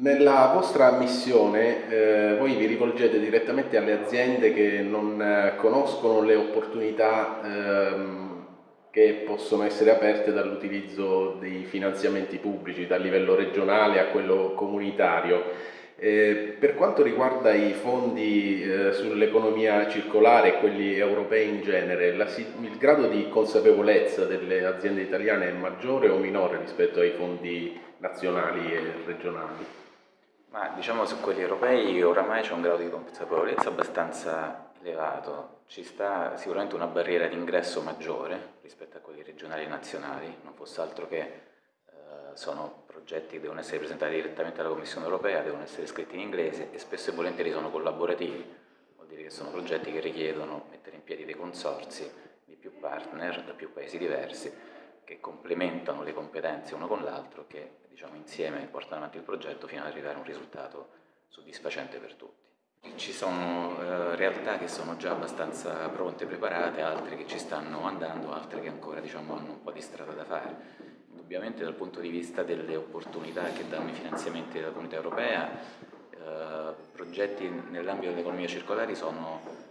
Nella vostra missione eh, voi vi rivolgete direttamente alle aziende che non eh, conoscono le opportunità ehm, che possono essere aperte dall'utilizzo dei finanziamenti pubblici dal livello regionale a quello comunitario. Eh, per quanto riguarda i fondi eh, sull'economia circolare e quelli europei in genere, la, il grado di consapevolezza delle aziende italiane è maggiore o minore rispetto ai fondi nazionali e regionali? Ma diciamo su quelli europei oramai c'è un grado di consapevolezza abbastanza elevato, ci sta sicuramente una barriera d'ingresso maggiore rispetto a quelli regionali e nazionali, non fosse altro che eh, sono progetti che devono essere presentati direttamente alla Commissione europea, devono essere scritti in inglese e spesso e volentieri sono collaborativi, vuol dire che sono progetti che richiedono mettere in piedi dei consorsi di più partner da più paesi diversi che complementano le competenze uno con l'altro, che diciamo, insieme portano avanti il progetto fino ad arrivare a un risultato soddisfacente per tutti. Ci sono eh, realtà che sono già abbastanza pronte, preparate, altre che ci stanno andando, altre che ancora diciamo, hanno un po' di strada da fare. Indubbiamente dal punto di vista delle opportunità che danno i finanziamenti della comunità europea, eh, progetti nell'ambito dell'economia circolare sono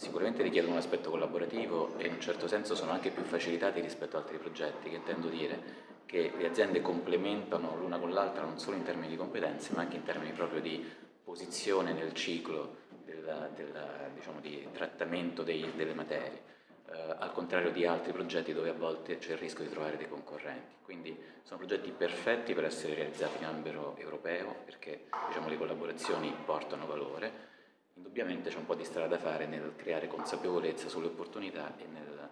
sicuramente richiedono un aspetto collaborativo e in un certo senso sono anche più facilitati rispetto ad altri progetti, che intendo dire che le aziende complementano l'una con l'altra non solo in termini di competenze ma anche in termini proprio di posizione nel ciclo del, del diciamo, di trattamento dei, delle materie, eh, al contrario di altri progetti dove a volte c'è il rischio di trovare dei concorrenti. Quindi sono progetti perfetti per essere realizzati in ambito europeo perché diciamo, le collaborazioni portano valore Indubbiamente c'è un po' di strada da fare nel creare consapevolezza sulle opportunità e nel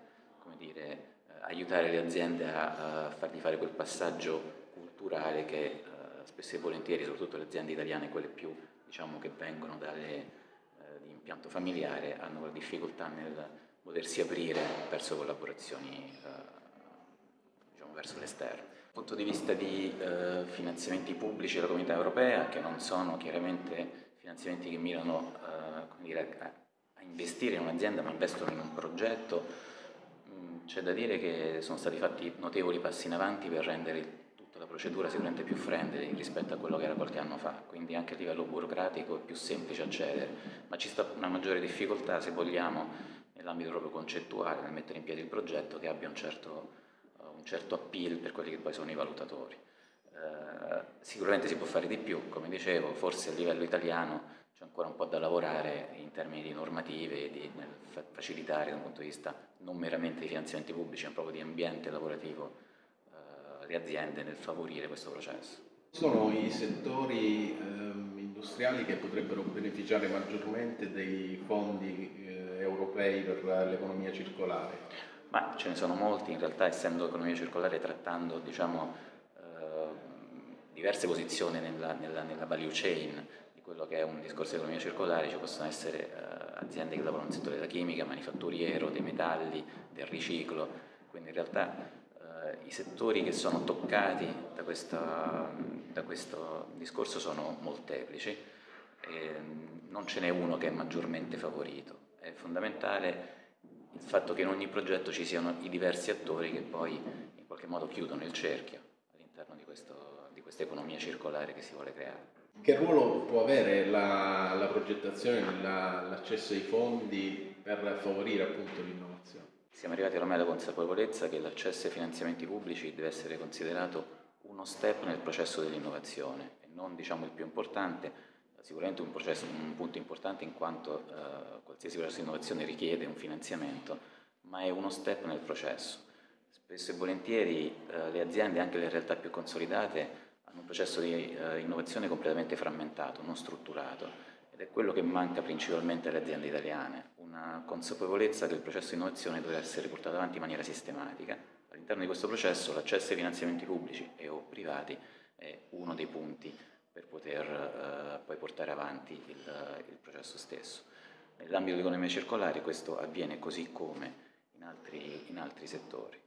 dire, aiutare le aziende a, a, fargli fare quel passaggio culturale che eh, spesso e volentieri, soprattutto le aziende italiane, quelle più diciamo, che vengono dalle, eh, di impianto familiare, hanno la difficoltà nel potersi aprire verso collaborazioni eh, diciamo, verso l'esterno. Dal punto di vista di finanziamenti pubblici della comunità europea, che non sono chiaramente finanziamenti che mirano a, a, investire in un'azienda ma investono in un progetto, c'è da dire che sono stati fatti notevoli passi in avanti per rendere tutta la procedura sicuramente più friendly rispetto a quello che era qualche anno fa, quindi anche a livello burocratico è più semplice accedere, ma ci sta una maggiore difficoltà se vogliamo nell'ambito proprio concettuale, nel mettere in piedi il progetto che abbia un certo, uh, un certo appeal per quelli che poi sono i valutatori. Eh, sicuramente si può fare di più, come dicevo, forse a livello italiano ancora un po' da lavorare in termini di normative e di facilitare da un punto di vista non meramente di finanziamenti pubblici, ma proprio di ambiente lavorativo eh, le aziende nel favorire questo processo. Sono i settori ehm, industriali che potrebbero beneficiare maggiormente dei fondi eh, europei per l'economia circolare? Ma ce ne sono molti, in realtà essendo economia circolare trattando diciamo, diverse posizioni nella, nella, nella, value chain quello che è un discorso di economia circolare, ci possono essere uh, aziende che lavorano nel settore della chimica, manifatturiero, dei metalli, del riciclo, quindi in realtà uh, i settori che sono toccati da, questa, da questo discorso sono molteplici, e non ce n'è uno che è maggiormente favorito, è fondamentale il fatto che in ogni progetto ci siano i diversi attori che poi in qualche modo chiudono il cerchio all'interno di questo questa economia circolare che si vuole creare. Che ruolo può avere la, la progettazione l'accesso ai fondi per favorire appunto l'innovazione? Siamo arrivati ormai alla consapevolezza che l'accesso ai finanziamenti pubblici deve essere considerato uno step nel processo dell'innovazione e non diciamo il più importante, sicuramente un, processo, un punto importante in quanto eh, qualsiasi processo di innovazione richiede un finanziamento, ma è uno step nel processo. Spesso e volentieri eh, le aziende, anche le realtà più consolidate, hanno un processo di eh, innovazione completamente frammentato, non strutturato ed è quello che manca principalmente alle aziende italiane, una consapevolezza che il processo di innovazione deve essere portato avanti in maniera sistematica. All'interno di questo processo l'accesso ai finanziamenti pubblici e o privati è uno dei punti per poter eh, poi portare avanti il, il processo stesso. Nell'ambito dell'economia circolare questo avviene così come in altri, in altri settori.